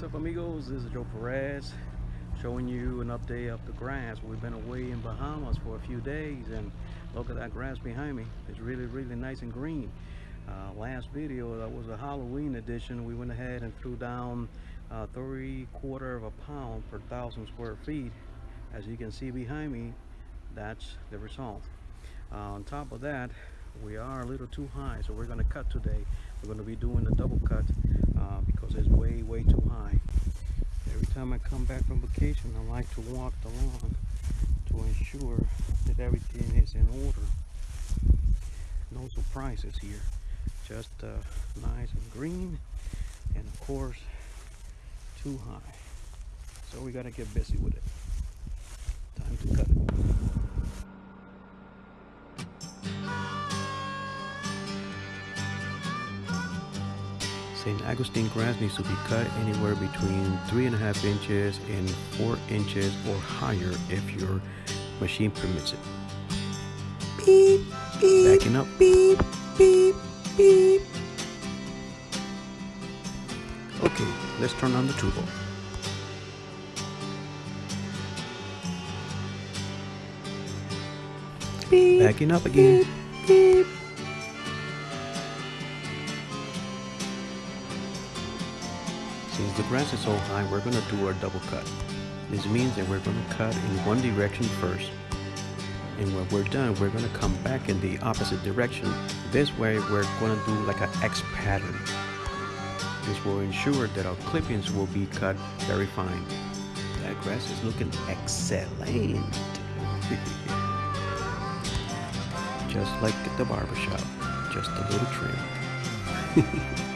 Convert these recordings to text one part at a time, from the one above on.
what's up amigos? This is Joe Perez showing you an update of the grass. We've been away in Bahamas for a few days and look at that grass behind me. It's really really nice and green. Uh, last video that was a Halloween edition. We went ahead and threw down uh, three quarter of a pound per thousand square feet. As you can see behind me that's the result. Uh, on top of that we are a little too high so we're going to cut today. We're going to be doing a double cut because it's way way too high. Every time I come back from vacation I like to walk the lawn to ensure that everything is in order. No surprises here. Just uh, nice and green and of course too high. So we got to get busy with it. Time to cut it St. Augustine grass needs to be cut anywhere between three and a half inches and four inches or higher if your machine permits it. Beep, beep, Backing up. Beep, beep, beep. Okay, let's turn on the turbo. Beep, Backing up again. Beep, beep. Grass is so high, we're going to do our double cut. This means that we're going to cut in one direction first. And when we're done, we're going to come back in the opposite direction. This way, we're going to do like an X pattern. This will ensure that our clippings will be cut very fine. That grass is looking excellent. just like at the barbershop, just a little trim.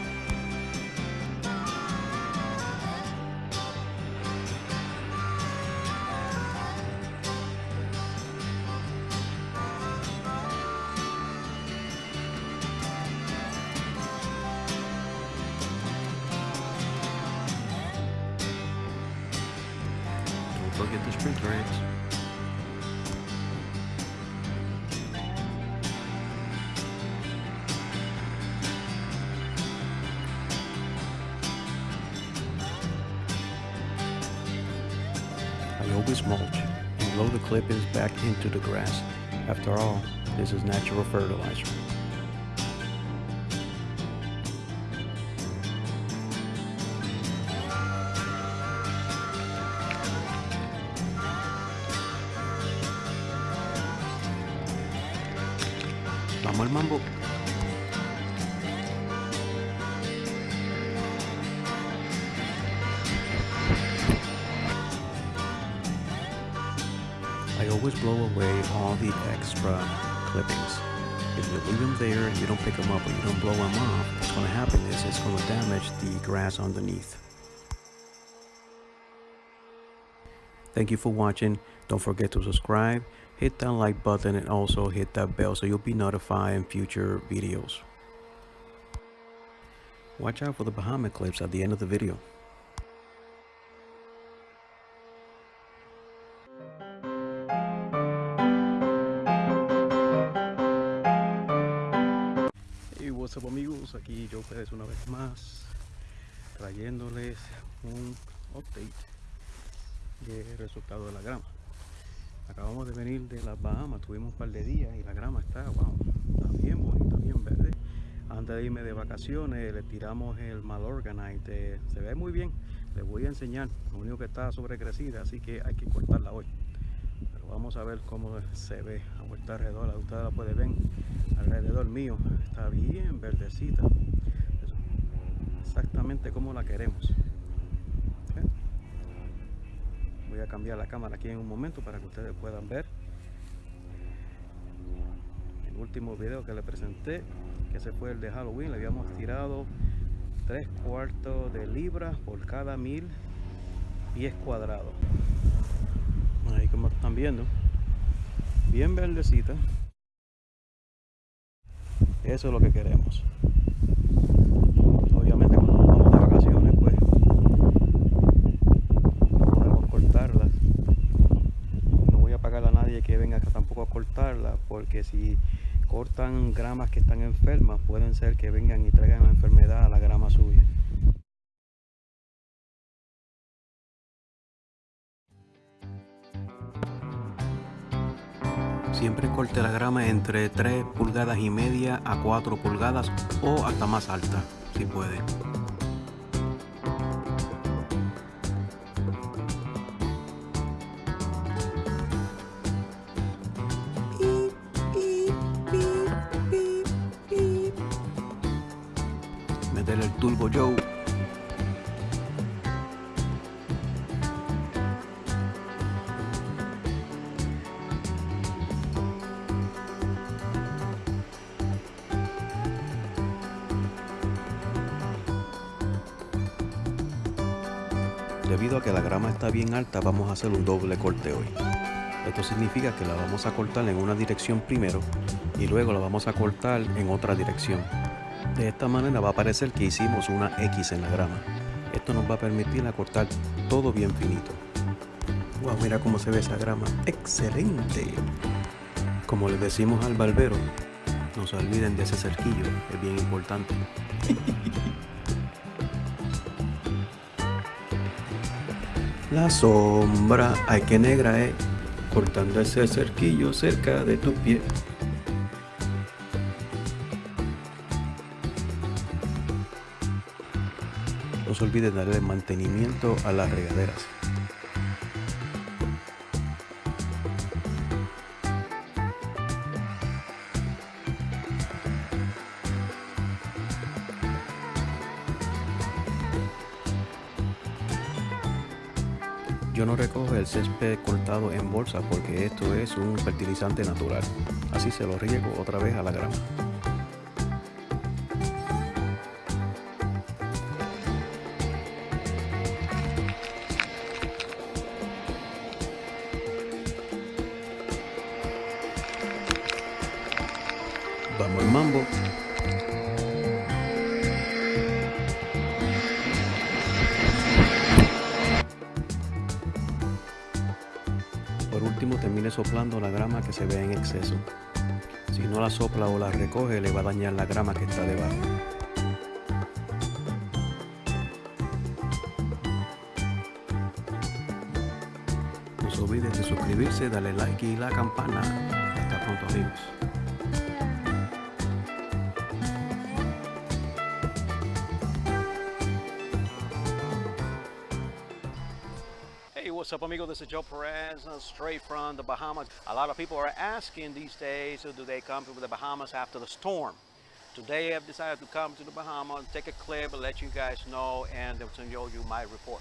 Mulch and blow the clippings back into the grass. After all, this is natural fertilizer. Vamos al mambo. I always blow away all the extra clippings. If you leave them there and you don't pick them up or you don't blow them off, what's going to happen is it's going to damage the grass underneath. Thank you for watching. Don't forget to subscribe, hit that like button and also hit that bell so you'll be notified in future videos. Watch out for the Bahama clips at the end of the video. What's up amigos, aquí Joe Pérez una vez más trayéndoles un update del resultado de la grama. Acabamos de venir de las Bahamas tuvimos un par de días y la grama está, wow, está bien bonita, bien verde. Antes de irme de vacaciones le tiramos el Malorganite se ve muy bien, les voy a enseñar lo único que está sobrecrecida así que hay que cortarla hoy. Pero vamos a ver cómo se ve a vuelta alrededor, ustedes la pueden ver alrededor mío. Está bien verdecita. Exactamente como la queremos. Voy a cambiar la cámara aquí en un momento para que ustedes puedan ver. El último video que le presenté que ese fue el de Halloween. Le habíamos tirado tres cuartos de libra por cada mil pies cuadrados. Ahí como están viendo. Bien verdecita eso es lo que queremos. Obviamente cuando vamos de vacaciones pues no podemos cortarlas. No voy a pagar a nadie que venga acá tampoco a cortarla porque si cortan gramas que están enfermas pueden ser que vengan y traigan la enfermedad a la grama suya Siempre corte la grama entre 3 pulgadas y media a 4 pulgadas o hasta más alta, si puede. Debido a que la grama está bien alta, vamos a hacer un doble corte hoy. Esto significa que la vamos a cortar en una dirección primero y luego la vamos a cortar en otra dirección. De esta manera va a parecer que hicimos una X en la grama. Esto nos va a permitir cortar todo bien finito. Wow, mira cómo se ve esa grama. ¡Excelente! Como les decimos al barbero, no se olviden de ese cerquillo, es bien importante. La sombra, ay que negra es, cortando ese cerquillo cerca de tu pie. No se olviden darle mantenimiento a las regaderas. Yo no recojo el césped cortado en bolsa porque esto es un fertilizante natural. Así se lo riego otra vez a la grama. Vamos al mambo. Último termine soplando la grama que se ve en exceso. Si no la sopla o la recoge le va a dañar la grama que está debajo. No se olviden de suscribirse, darle like y la campana. Hasta pronto amigos. What's up, amigo? This is Joe Perez, uh, straight from the Bahamas. A lot of people are asking these days, uh, do they come to the Bahamas after the storm? Today, I've decided to come to the Bahamas, take a clip, and let you guys know, and show you my report.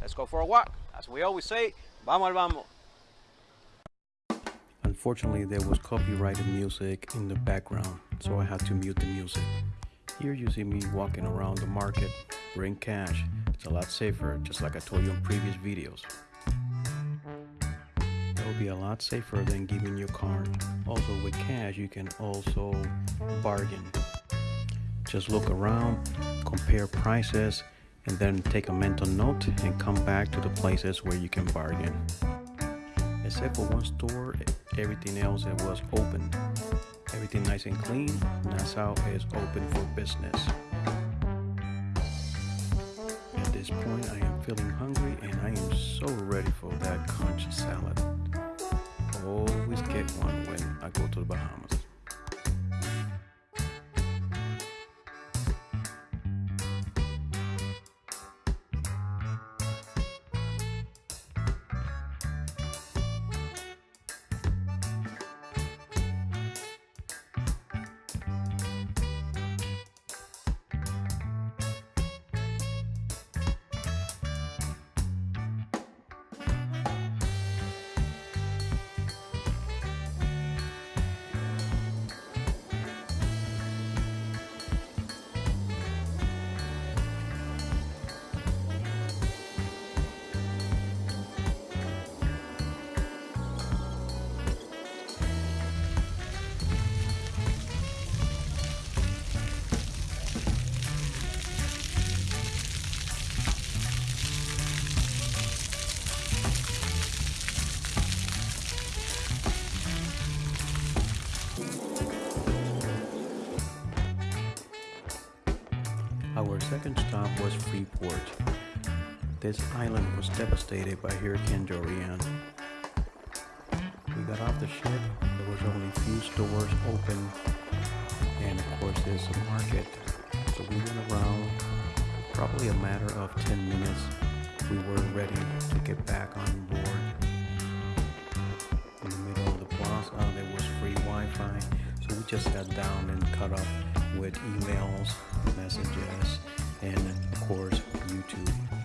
Let's go for a walk. As we always say, vamos al vamos. Unfortunately, there was copyrighted music in the background, so I had to mute the music. Here you see me walking around the market, bring cash. It's a lot safer, just like I told you in previous videos. That will be a lot safer than giving your card. Also with cash, you can also bargain. Just look around, compare prices, and then take a mental note and come back to the places where you can bargain. Except for one store, everything else it was open. Everything nice and clean. Nassau is open for business. At this point, I am feeling hungry and I am so ready for that conch salad. Always get one when I go to the Bahamas. Freeport. This island was devastated by Hurricane Dorian. We got off the ship, there was only a few stores open, and of course there's a market. So we went around, probably a matter of 10 minutes. We were ready to get back on board. In the middle of the plaza, there was free Wi-Fi, so we just sat down and cut up with emails, messages, and of course YouTube.